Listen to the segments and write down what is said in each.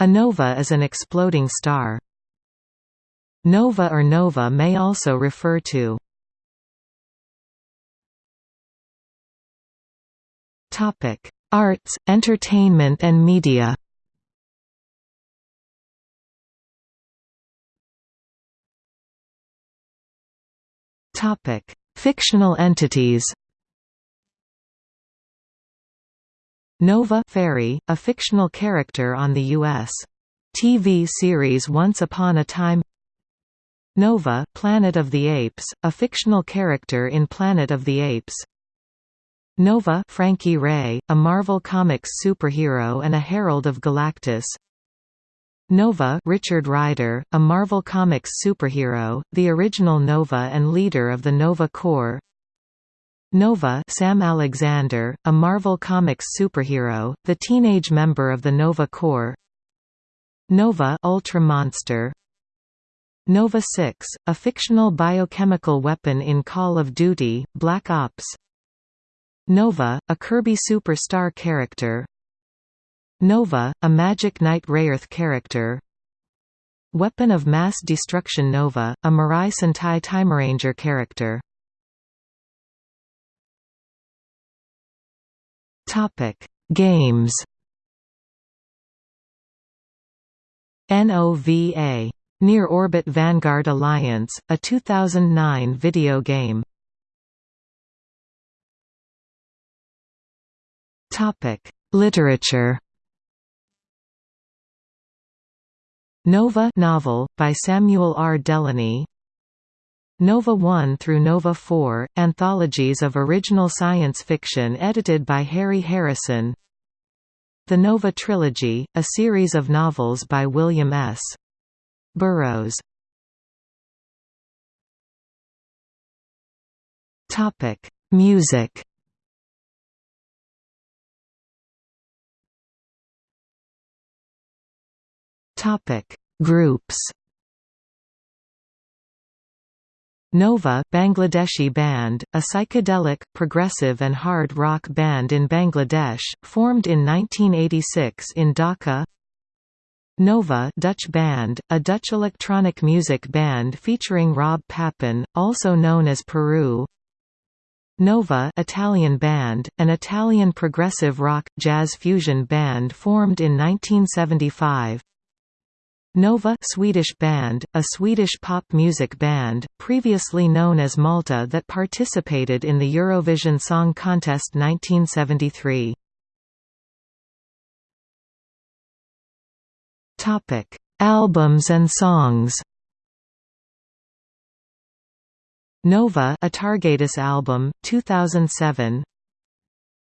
A nova is an exploding star. Nova or nova may also refer to Arts, entertainment and media. Fictional entities. Nova Fairy, a fictional character on the U.S. TV series Once Upon a Time. Nova Planet of the Apes, a fictional character in Planet of the Apes. Nova Frankie Raye, a Marvel Comics superhero and a herald of Galactus. Nova Richard Rider, a Marvel Comics superhero, the original Nova and leader of the Nova Corps Nova Sam Alexander, a Marvel Comics superhero, the teenage member of the Nova Corps. Nova Ultra Monster. Nova 6, a fictional biochemical weapon in Call of Duty, Black Ops. Nova, a Kirby Superstar character. Nova, a Magic Knight Rayearth character. Weapon of Mass Destruction Nova, a Mirai Sentai Timeranger character Topic: Games. NOVA. Near Orbit Vanguard Alliance, a 2009 video game. Topic: Literature. Nova novel, by Samuel R. Delany Nova 1 through Nova 4, anthologies of original science fiction edited by Harry Harrison. The Nova Trilogy, a series of novels by William S. Burroughs. Music. Groups Nova Bangladeshi band, a psychedelic, progressive and hard rock band in Bangladesh, formed in 1986 in Dhaka. Nova Dutch band, a Dutch electronic music band featuring Rob Papen, also known as Peru. Nova Italian band, an Italian progressive rock, jazz fusion band formed in 1975 Nova Swedish band, a Swedish pop music band, previously known as Malta that participated in the Eurovision Song Contest 1973. Topic: Albums and songs. Nova a Targatus album 2007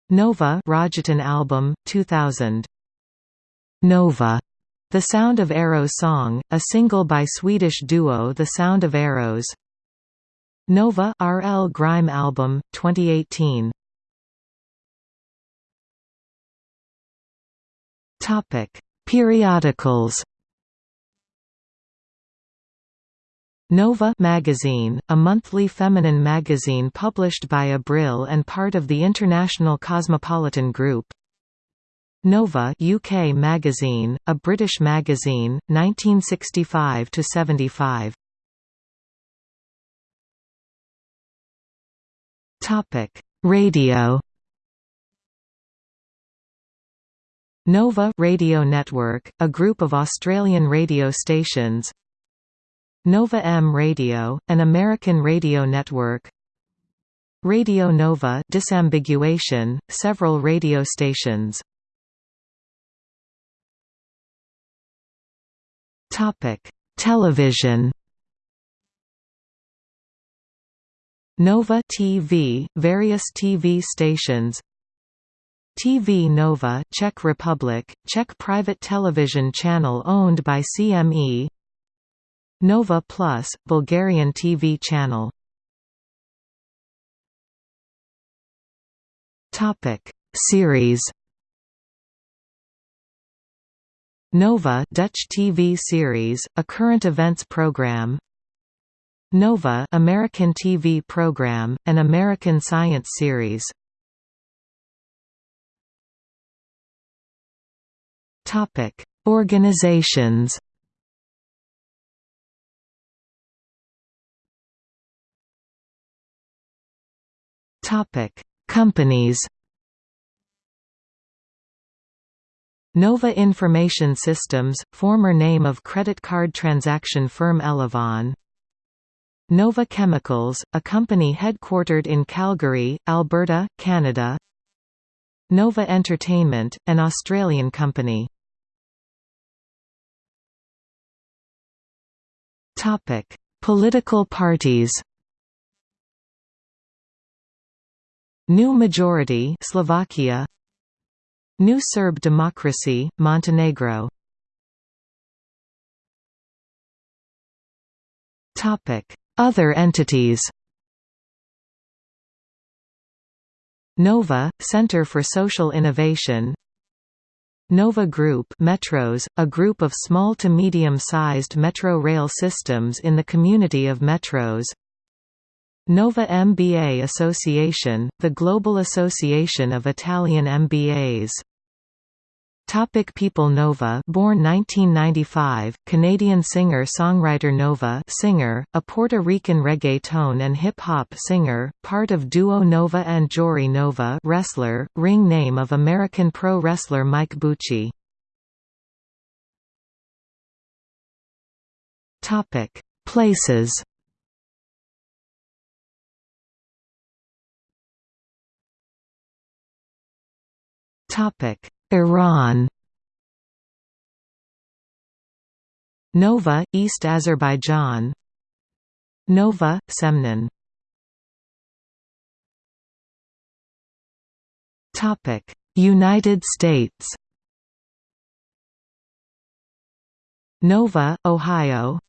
Nova Rajaton album 2000 Nova the Sound of Arrows song, a single by Swedish duo The Sound of Arrows. Nova RL Grime album, 2018 Periodicals. Nova magazine, a monthly feminine magazine published by Abril and part of the International Cosmopolitan Group Nova UK magazine, a British magazine, 1965 to 75. Topic: Radio. Nova Radio Network, a group of Australian radio stations. Nova M Radio, an American radio network. Radio Nova disambiguation, several radio stations. Topic: Television. Nova TV, various TV stations. TV Nova, Czech Republic, Czech private television channel owned by CME. Nova Plus, Bulgarian TV channel. Topic: Series Nova Dutch TV series, a current events program. Nova American TV program, an American science series. Topic: Organizations Topic: Companies. Nova Information Systems, former name of credit card transaction firm Elavon. Nova Chemicals, a company headquartered in Calgary, Alberta, Canada. Nova Entertainment, an Australian company. Topic: Political parties. New Majority Slovakia New Serb Democracy Montenegro. Other entities. Nova Center for Social Innovation. Nova Group Metros, a group of small to medium-sized metro rail systems in the community of metros. Nova MBA Association, the global association of Italian MBAs. Topic People Nova born 1995, Canadian singer-songwriter Nova singer, a Puerto Rican reggaeton and hip-hop singer, part of duo Nova and Jory Nova wrestler, ring name of American pro wrestler Mike Bucci. Topic Places Iran. Nova, East Azerbaijan. Nova, Semnan. United States. Nova, Ohio.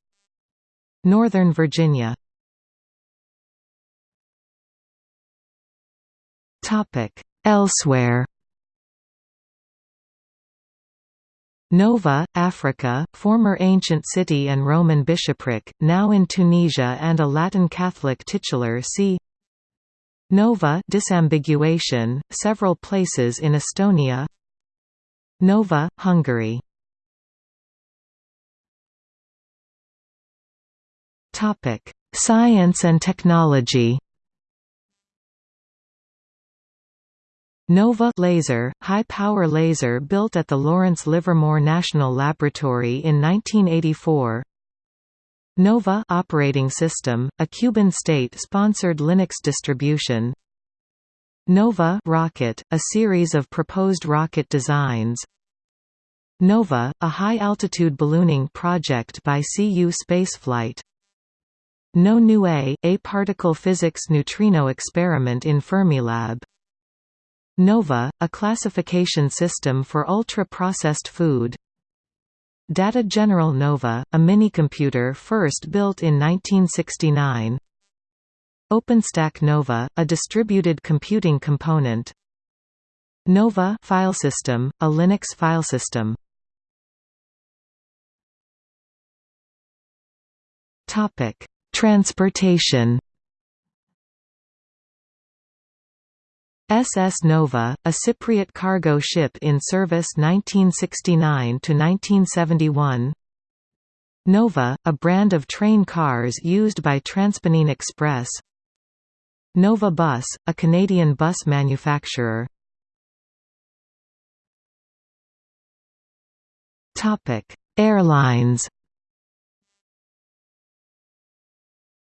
Northern Virginia. Topic. Elsewhere Nova, Africa, former ancient city and Roman bishopric, now in Tunisia and a Latin Catholic titular see Nova disambiguation, several places in Estonia. Nova, Hungary. Science and technology NOVA laser, high-power laser built at the Lawrence Livermore National Laboratory in 1984 NOVA operating system, a Cuban state-sponsored Linux distribution. NOVA rocket, a series of proposed rocket designs. NOVA, a high-altitude ballooning project by CU Spaceflight. No Nu A, a particle physics neutrino experiment in Fermilab NOVA, a classification system for ultra-processed food. Data General Nova, a minicomputer first built in 1969 OpenStack Nova, a distributed computing component. Nova filesystem, a Linux filesystem Transportation SS Nova, a Cypriot cargo ship in service 1969–1971 Nova, a brand of train cars used by Transpennine Express. Nova Bus, a Canadian bus manufacturer. Airlines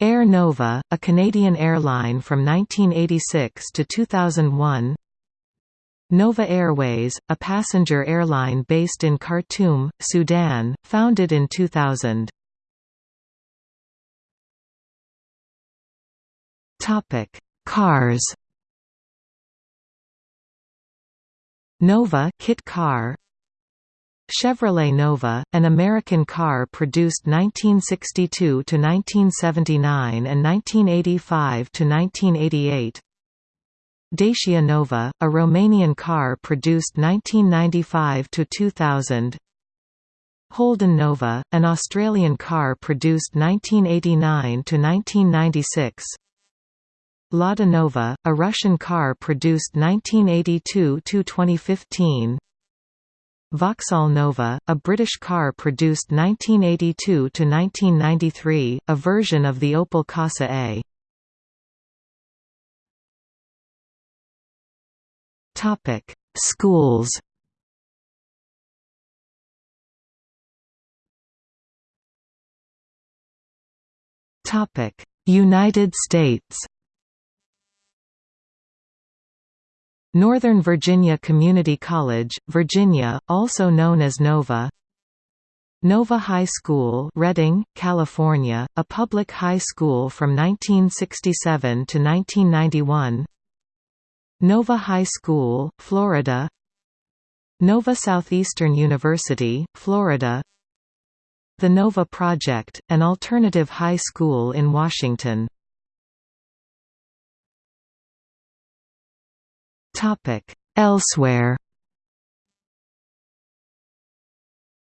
Air Nova, a Canadian airline from 1986 to 2001 Nova Airways, a passenger airline based in Khartoum, Sudan, founded in 2000 Cars. Nova kit car Chevrolet Nova, an American car produced 1962 to 1979 and 1985 to 1988. Dacia Nova, a Romanian car produced 1995 to 2000. Holden Nova, an Australian car produced 1989 to 1996. Lada Nova, a Russian car produced 1982 to 2015. Vauxhall Nova, a British car produced 1982–1993, a version of the Opel Corsa A. Schools United States Northern Virginia Community College, Virginia, also known as Nova. Nova High School Redding, California, a public high school from 1967 to 1991 Nova High School, Florida. Nova Southeastern University, Florida. The NOVA Project, an alternative high school in Washington. Elsewhere.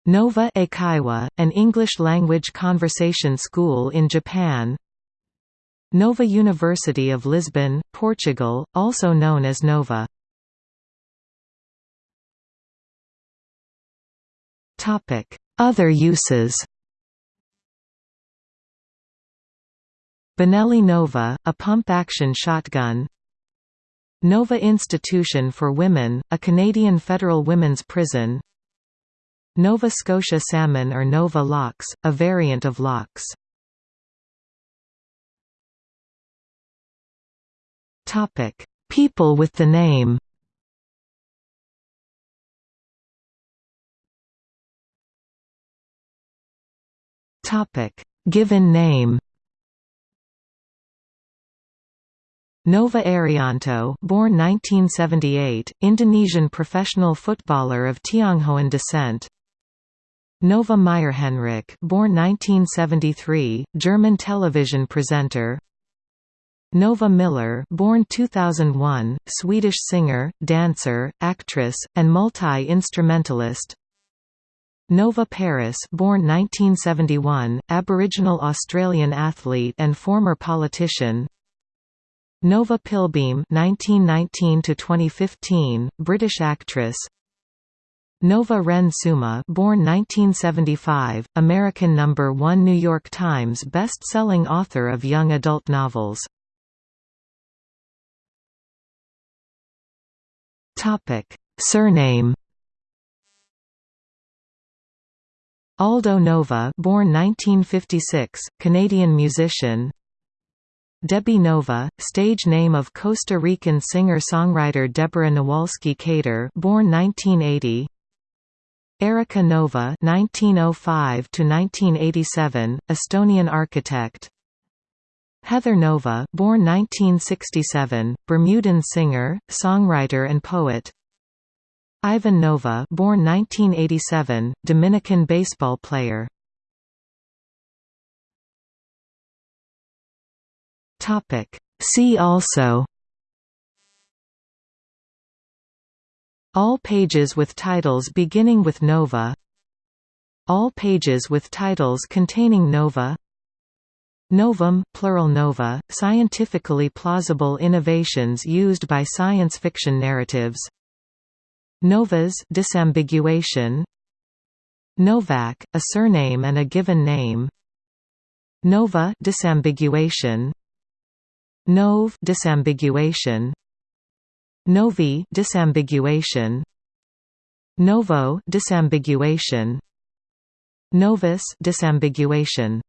Nova Eikaiwa, an English-language conversation school in Japan. Nova University of Lisbon, Portugal, also known as Nova. Other uses. Benelli Nova, a pump-action shotgun Nova Institution for Women, a Canadian federal women's prison Nova Scotia Salmon or Nova lox, a variant of lox. People with the name Given name. Nova Arianto, born 1978, Indonesian professional footballer of Tionghoan descent. Nova Meyerhenrich, born 1973, German television presenter. Nova Miller, born 2001, Swedish singer, dancer, actress, and multi-instrumentalist. Nova Peris born 1971, Aboriginal Australian athlete and former politician Nova Pilbeam 1919–2015, British actress Nova Ren Suma born 1975, American number 1 New York Times best-selling author of young adult novels. Topic: Surname Aldo Nova born 1956, Canadian musician Debbie Nova, stage name of Costa Rican singer-songwriter Deborah Nowalski Kader born 1980 Erika Nova 1905 to 1987, Estonian architect. Heather Nova born 1967, Bermudan singer, songwriter and poet. Ivan Nova born 1987, Dominican baseball player. See also All pages with titles beginning with Nova All pages with titles containing Nova Novum, plural nova, scientifically plausible innovations used by science fiction narratives Novas disambiguation Novak, a surname and a given name Nova disambiguation Nov disambiguation. Novi disambiguation. Novo disambiguation. Novus disambiguation